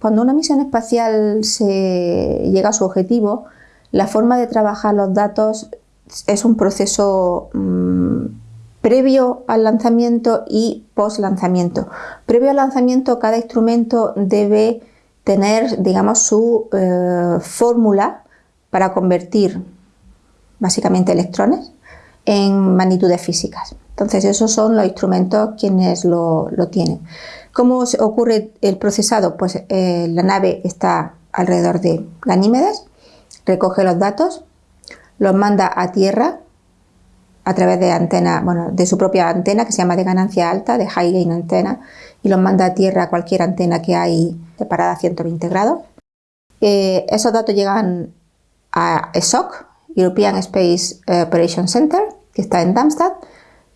cuando una misión espacial se llega a su objetivo, la forma de trabajar los datos es un proceso mm, previo al lanzamiento y post lanzamiento. Previo al lanzamiento cada instrumento debe tener digamos su eh, fórmula para convertir básicamente electrones en magnitudes físicas. Entonces esos son los instrumentos quienes lo, tienen. ¿Cómo ocurre el procesado? Pues eh, la nave está alrededor de Ganímedes, recoge los datos, los manda a tierra a través de antena, bueno, de su propia antena que se llama de ganancia alta, de high gain antena, y los manda a tierra a cualquier antena que hay separada a 120 grados. Eh, esos datos llegan a ESOC, European Space Operations Center, que está en Darmstadt.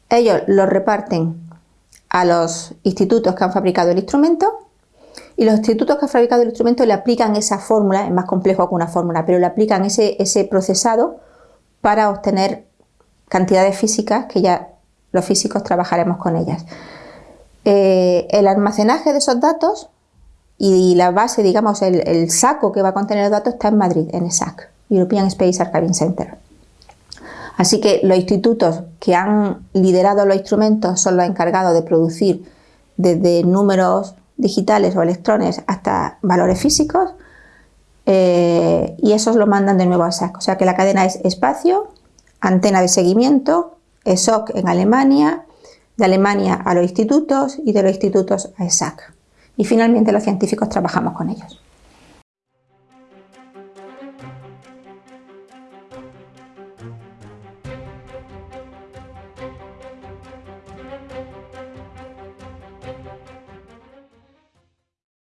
Ellos los reparten a los institutos que han fabricado el instrumento y los institutos que han fabricado el instrumento le aplican esa fórmula, es más complejo que una fórmula, pero le aplican ese, ese procesado para obtener cantidades físicas que ya los físicos trabajaremos con ellas. Eh, el almacenaje de esos datos y la base, digamos, el, el, saco que va a contener los datos está en Madrid, en ESAC, European Space Archiving Center. Así que los institutos que han liderado los instrumentos son los encargados de producir desde números digitales o electrones hasta valores físicos eh, y esos lo mandan de nuevo a ESAC. O sea que la cadena es espacio, antena de seguimiento, ESOC en Alemania, de Alemania a los institutos y de los institutos a ESAC. Y finalmente los científicos trabajamos con ellos.